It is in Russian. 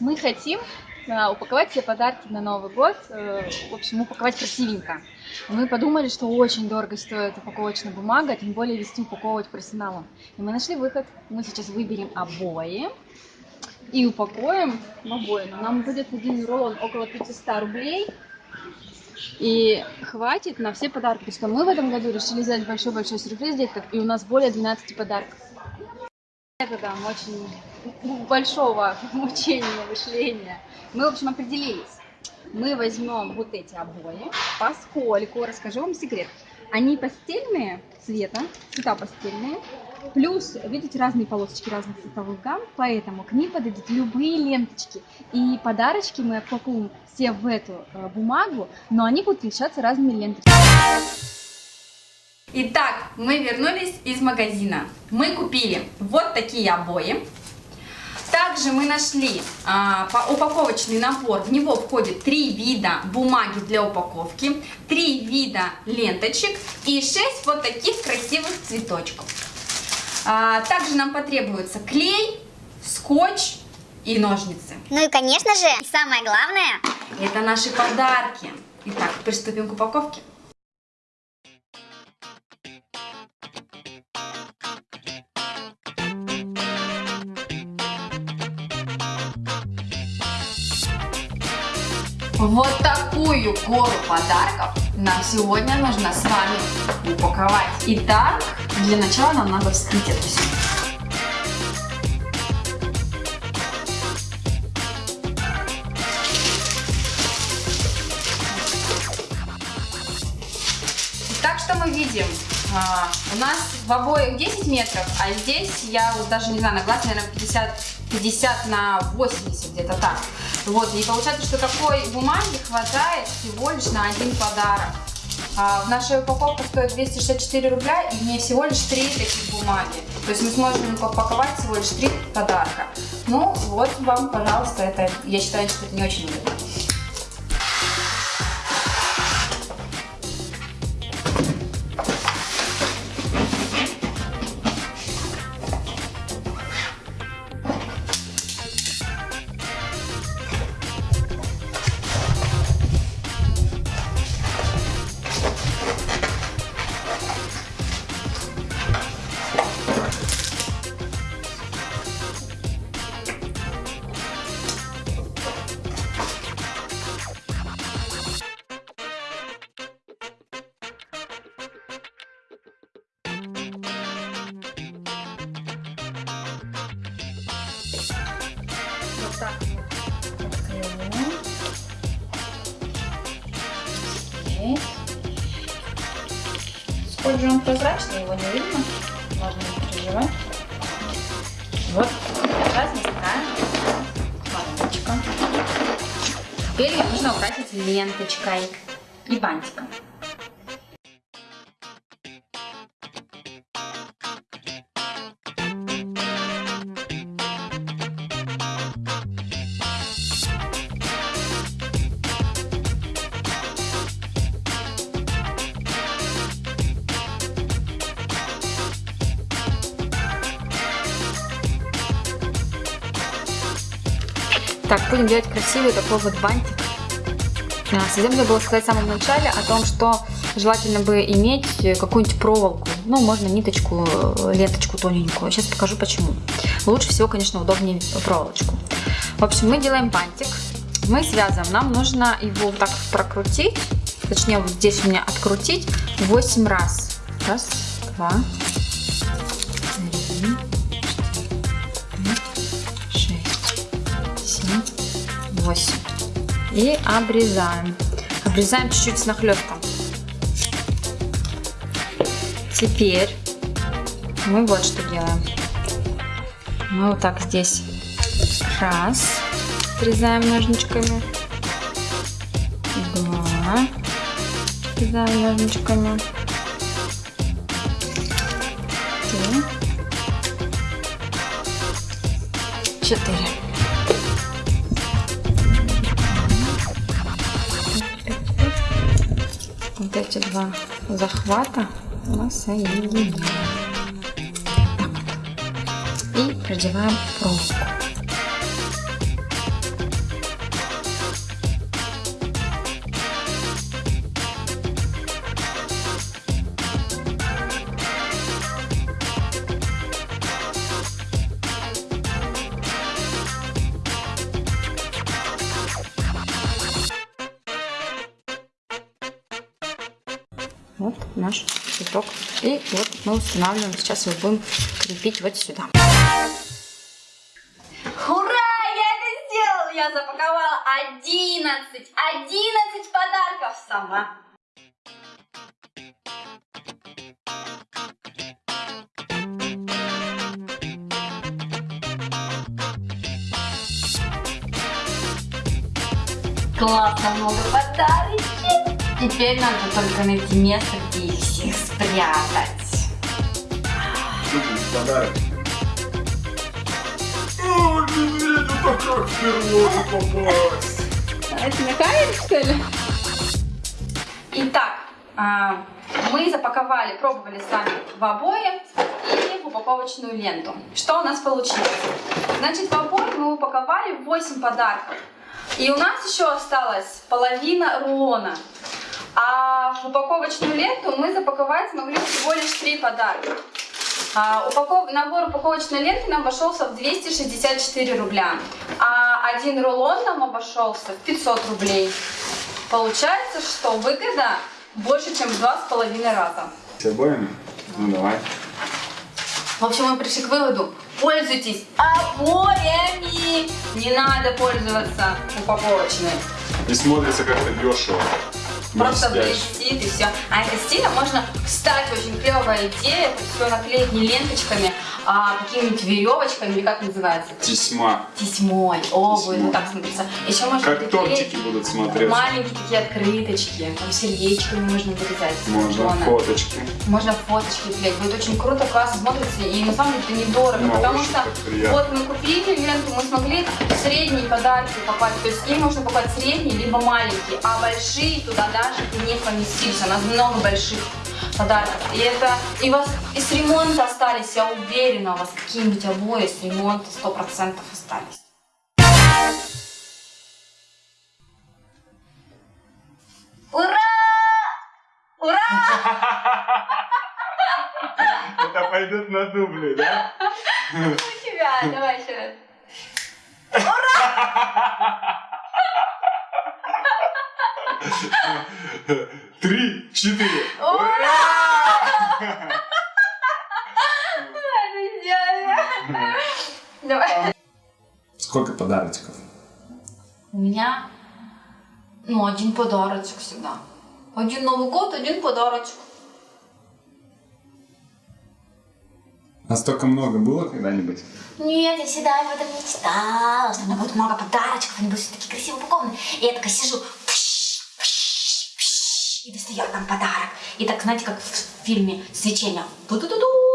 Мы хотим э, упаковать все подарки на Новый год, э, в общем, упаковать красивенько. Мы подумали, что очень дорого стоит упаковочная бумага, тем более вести упаковывать персоналом. И мы нашли выход. Мы сейчас выберем обои и упакуем обои. Но нам будет один рулон около 500 рублей. И хватит на все подарки, потому что мы в этом году решили сделать большой-большой сюрприз деткам, и у нас более 12 подарков. Методом очень большого мучения, мышления. Мы, в общем, определились. Мы возьмем вот эти обои, поскольку, расскажу вам секрет, они постельные цвета, цвета постельные, Плюс, видите, разные полосочки разных цветовых гамм, поэтому к ним подойдут любые ленточки. И подарочки мы опакуем все в эту э, бумагу, но они будут отличаться разными ленточками. Итак, мы вернулись из магазина. Мы купили вот такие обои. Также мы нашли а, упаковочный набор. В него входит три вида бумаги для упаковки, три вида ленточек и шесть вот таких красивых цветочков. А, также нам потребуется клей, скотч и ножницы. Ну и, конечно же, самое главное... Это наши подарки. Итак, приступим к упаковке. Вот такую гору подарков нам сегодня нужно с вами упаковать. Итак, для начала нам надо вскрыть это все. Так что мы видим, а, у нас в обоих 10 метров, а здесь я вот даже не знаю, на глаз, наверное, 50, 50 на 80, где-то так. Вот, и получается, что такой бумаги хватает всего лишь на один подарок. А, наша упаковка стоит 264 рубля, и мне всего лишь 3 таких бумаги. То есть мы сможем упаковать всего лишь 3 подарка. Ну, вот вам, пожалуйста, это, я считаю, что это не очень выгодно. Так открываем. Здесь. Сколь же он прозрачный, его не видно. Можно не переживать. Вот. Наставляем коробочка. Теперь ее нужно украсить ленточкой и бантиком. Так, будем делать красивый такой вот бантик. А, совсем забыла сказать в самом начале о том, что желательно бы иметь какую-нибудь проволоку. Ну, можно ниточку, ленточку тоненькую. Сейчас покажу почему. Лучше всего, конечно, удобнее проволочку. В общем, мы делаем бантик. Мы связываем. Нам нужно его вот так прокрутить. Точнее, вот здесь у меня открутить 8 раз. Раз, два, 8. И обрезаем. Обрезаем чуть-чуть с нахлестком. Теперь мы вот что делаем. Мы вот так здесь раз срезаем ножничками. Два. Срезаем ножничками. Три. Четыре. Эти два захвата мы соединяем. И продеваем проволоку. Вот наш цветок. И вот мы устанавливаем, сейчас его будем крепить вот сюда. Ура! Я это сделала! Я запаковала 11! 11 подарков сама! Классно, много подарочек! Теперь надо только найти место, где их всех спрятать. Подарок. О, медведю так как впервые попасть. Это камере, что ли? Итак, а, мы запаковали, пробовали с вами в обои и в упаковочную ленту. Что у нас получилось? Значит, в обои мы упаковали 8 подарков. И у нас еще осталась половина рулона. А в упаковочную ленту мы запаковать смогли всего лишь 3 подарка. А, упаков... Набор упаковочной ленты нам обошелся в 264 рубля, а один рулон нам обошелся в 500 рублей. Получается, что выгода больше, чем в два с половиной раза. С обоими? Ну давай. В общем, мы пришли к выводу, пользуйтесь обоями. Не надо пользоваться упаковочной. И смотрится как-то дешево. Просто блестит и все. А это стилем можно, кстати, очень клевая идея, это все наклеить не ленточками, а какими-нибудь веревочками, или как называется? Тесьма. Тесьмой. О, будет так смотреться. Еще можно Как тортики будут смотреться. Маленькие такие открыточки, там сердечками можно вырезать. Можно картона. фоточки. Можно фоточки клеить. Будет очень круто, классно смотрится. И на самом деле это недорого, Ну, потому что вот мы купили ленту, мы смогли средние подарки попасть. То есть им можно покупать средние, либо маленькие, а большие туда даже и не поместишься. У нас много больших подарков. И это и вас и с ремонта остались, я уверена, у вас какие-нибудь обои с ремонта 100% остались. Ура! Ура! Это пойдет на дубли, да? У тебя, давай еще раз. Три, четыре. Идеально. Давай. Сколько подарочков? У меня, ну, один подарочек всегда. Один Новый год, один подарочек. Настолько много было когда-нибудь? Нет, я всегда об этом мечтала, что у меня будет много подарочков, они будут все такие красиво упакованы. И я такая сижу, достаю там подарок. И так, знаете, как в фильме «Свечение». Ту-ту-ту-ту.